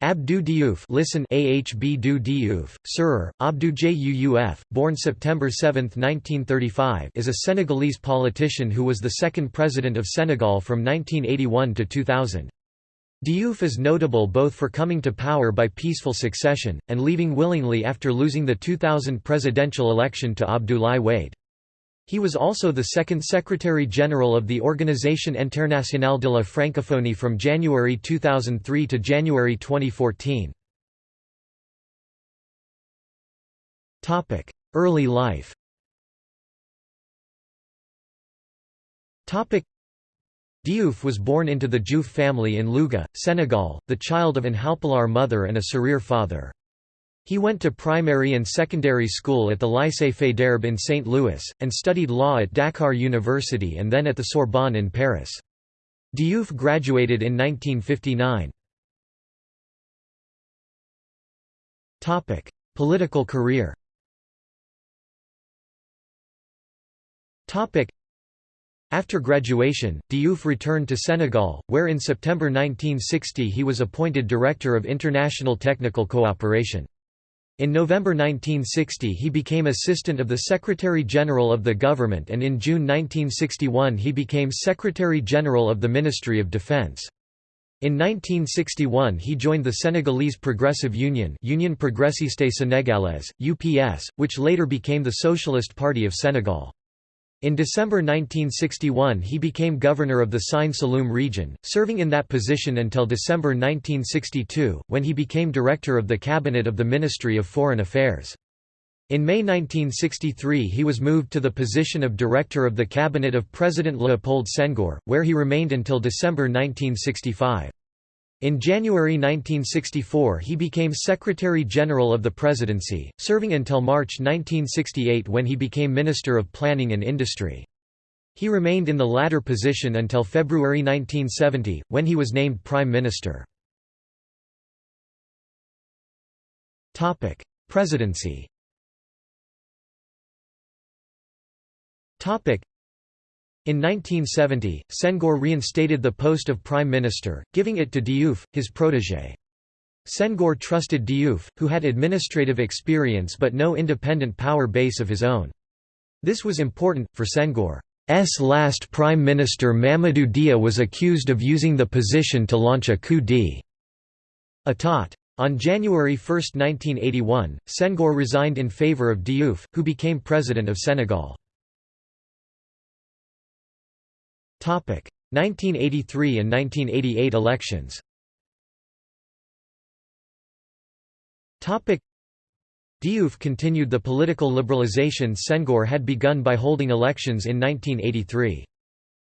Abdou Diouf listen AHB du Diouf, Sir, Abdou Juuf, born September 7, 1935 is a Senegalese politician who was the second president of Senegal from 1981 to 2000. Diouf is notable both for coming to power by peaceful succession, and leaving willingly after losing the 2000 presidential election to Abdoulaye Wade. He was also the second Secretary-General of the Organisation Internationale de la Francophonie from January 2003 to January 2014. Early life Diouf was born into the Diouf family in Louga, Senegal, the child of an Halpulaar mother and a Serer father. He went to primary and secondary school at the Lycée Faidherbe in St. Louis, and studied law at Dakar University and then at the Sorbonne in Paris. Diouf graduated in 1959. Political career after graduation, Diouf returned to Senegal, where in September 1960 he was appointed Director of International Technical Cooperation. In November 1960 he became assistant of the Secretary-General of the government and in June 1961 he became Secretary-General of the Ministry of Defense. In 1961 he joined the Senegalese Progressive Union Union Progressiste Sénégalaise, UPS, which later became the Socialist Party of Senegal. In December 1961 he became governor of the Sine Saloum region, serving in that position until December 1962, when he became director of the cabinet of the Ministry of Foreign Affairs. In May 1963 he was moved to the position of director of the cabinet of President Léopold Senghor, where he remained until December 1965. In January 1964 he became Secretary-General of the Presidency, serving until March 1968 when he became Minister of Planning and Industry. He remained in the latter position until February 1970, when he was named Prime Minister. Presidency in 1970, Senghor reinstated the post of prime minister, giving it to Diouf, his protégé. Senghor trusted Diouf, who had administrative experience but no independent power base of his own. This was important, for Senghor's last prime minister Mamadou Dia was accused of using the position to launch a coup d'état. On January 1, 1981, Senghor resigned in favour of Diouf, who became president of Senegal. 1983 and 1988 elections Diouf continued the political liberalization Senghor had begun by holding elections in 1983.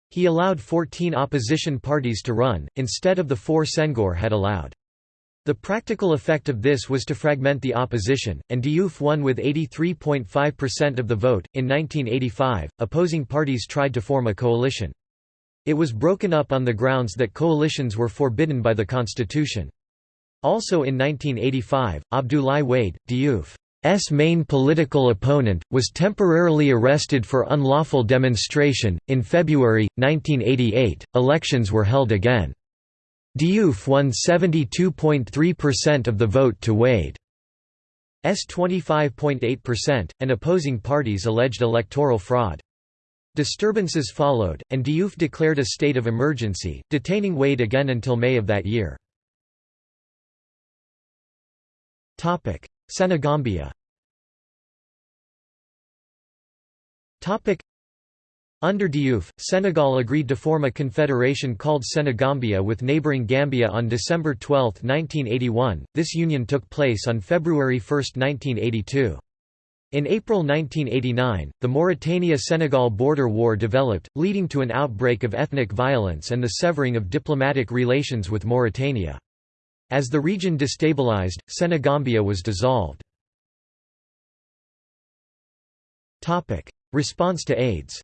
He allowed 14 opposition parties to run, instead of the four Senghor had allowed. The practical effect of this was to fragment the opposition, and Diouf won with 83.5% of the vote. In 1985, opposing parties tried to form a coalition. It was broken up on the grounds that coalitions were forbidden by the constitution. Also in 1985, Abdoulaye Wade, Diouf's main political opponent, was temporarily arrested for unlawful demonstration. In February 1988, elections were held again. Diouf won 72.3% of the vote to Wade's 25.8%, and opposing parties alleged electoral fraud. Disturbances followed, and Diouf declared a state of emergency, detaining Wade again until May of that year. Senegambia under Diouf, Senegal agreed to form a confederation called Senegambia with neighbouring Gambia on December 12, 1981. This union took place on February 1, 1982. In April 1989, the Mauritania–Senegal border war developed, leading to an outbreak of ethnic violence and the severing of diplomatic relations with Mauritania. As the region destabilized, Senegambia was dissolved. Response to AIDS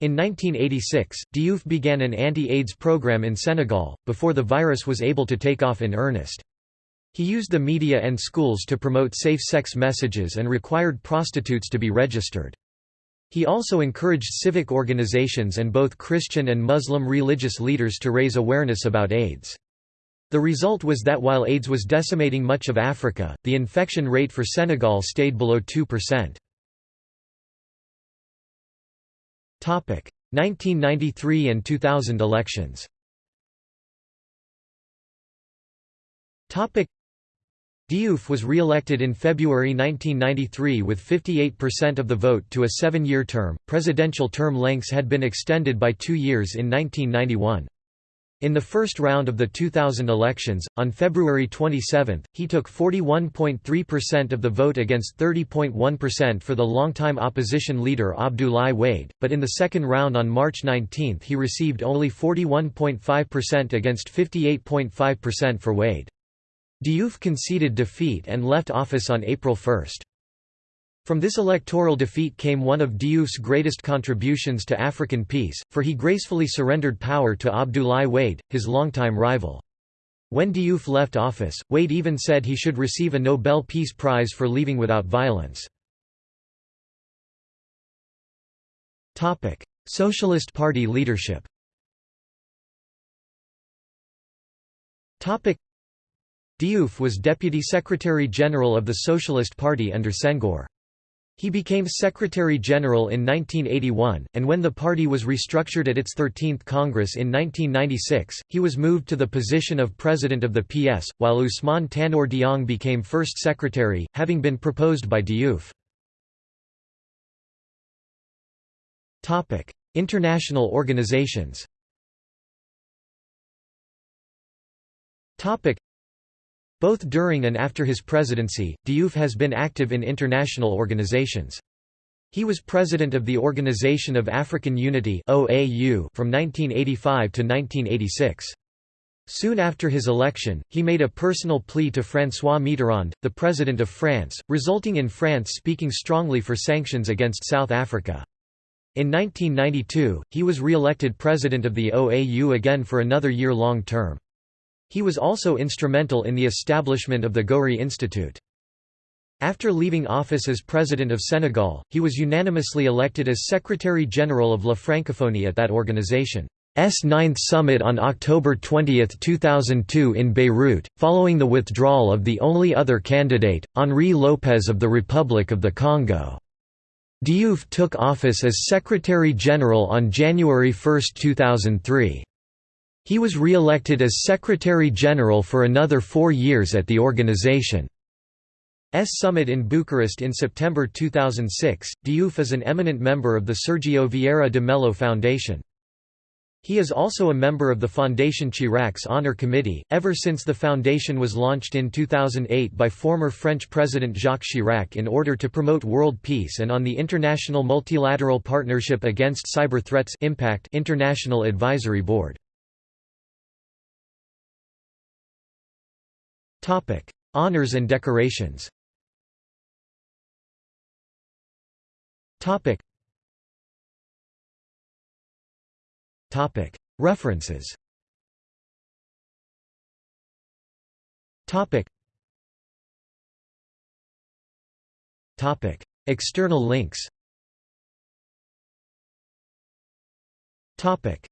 in 1986, Diouf began an anti-AIDS program in Senegal, before the virus was able to take off in earnest. He used the media and schools to promote safe sex messages and required prostitutes to be registered. He also encouraged civic organizations and both Christian and Muslim religious leaders to raise awareness about AIDS. The result was that while AIDS was decimating much of Africa, the infection rate for Senegal stayed below 2%. 1993 and 2000 elections Diouf was re-elected in February 1993 with 58% of the vote to a seven-year term. Presidential term lengths had been extended by two years in 1991. In the first round of the 2000 elections, on February 27, he took 41.3% of the vote against 30.1% for the longtime opposition leader Abdoulaye Wade, but in the second round on March 19 he received only 41.5% against 58.5% for Wade. Diouf conceded defeat and left office on April 1. From this electoral defeat came one of Diouf's greatest contributions to African peace, for he gracefully surrendered power to Abdoulaye Wade, his longtime rival. When Diouf left office, Wade even said he should receive a Nobel Peace Prize for leaving without violence. Socialist Party leadership Diouf was Deputy Secretary-General of the Socialist Party under Senghor. He became Secretary-General in 1981, and when the party was restructured at its 13th Congress in 1996, he was moved to the position of President of the PS, while Ousmane Tanor Dieng became First Secretary, having been proposed by Diouf. International organizations both during and after his presidency, Diouf has been active in international organizations. He was president of the Organization of African Unity from 1985 to 1986. Soon after his election, he made a personal plea to François Mitterrand, the President of France, resulting in France speaking strongly for sanctions against South Africa. In 1992, he was re-elected president of the OAU again for another year-long term. He was also instrumental in the establishment of the Gorée Institute. After leaving office as President of Senegal, he was unanimously elected as Secretary-General of La Francophonie at that organization's ninth summit on October 20, 2002 in Beirut, following the withdrawal of the only other candidate, Henri Lopes of the Republic of the Congo. Diouf took office as Secretary-General on January 1, 2003. He was re-elected as Secretary-General for another four years at the organization's summit in Bucharest in September 2006. Diouf is an eminent member of the Sergio Vieira de Mello Foundation. He is also a member of the Fondation Chirac's Honor Committee, ever since the foundation was launched in 2008 by former French President Jacques Chirac in order to promote world peace and on the International Multilateral Partnership Against Cyber Threats Impact International Advisory Board. Topic: Honors and decorations. Topic. Topic. References. Topic. Topic. External links. Topic.